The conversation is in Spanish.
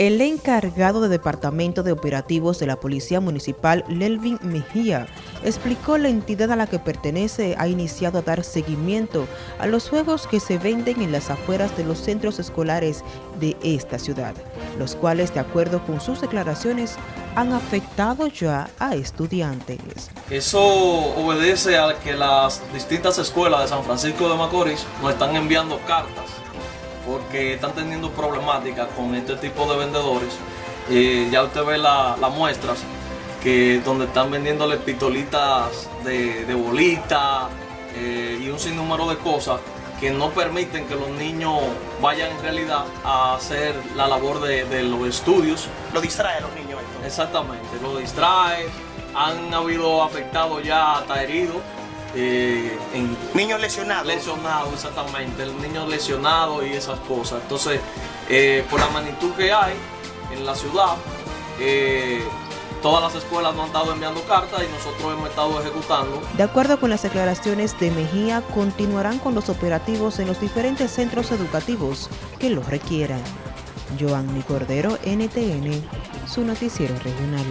El encargado de Departamento de Operativos de la Policía Municipal, Lelvin Mejía, explicó la entidad a la que pertenece ha iniciado a dar seguimiento a los juegos que se venden en las afueras de los centros escolares de esta ciudad, los cuales, de acuerdo con sus declaraciones, han afectado ya a estudiantes. Eso obedece a que las distintas escuelas de San Francisco de Macorís nos están enviando cartas porque están teniendo problemáticas con este tipo de vendedores. Eh, ya usted ve las muestras que donde están vendiéndole pistolitas de, de bolita eh, y un sinnúmero de cosas que no permiten que los niños vayan en realidad a hacer la labor de, los estudios. Lo distrae a los niños. Exactamente, lo distrae. Han habido afectados ya hasta heridos eh, en niños lesionados. Lesionados, exactamente, niños lesionados y esas cosas. Entonces, eh, por la magnitud que hay en la ciudad, eh, todas las escuelas nos han estado enviando cartas y nosotros hemos estado ejecutando. De acuerdo con las declaraciones de Mejía, continuarán con los operativos en los diferentes centros educativos que los requieran. Joanny Cordero, NTN, su noticiero regional.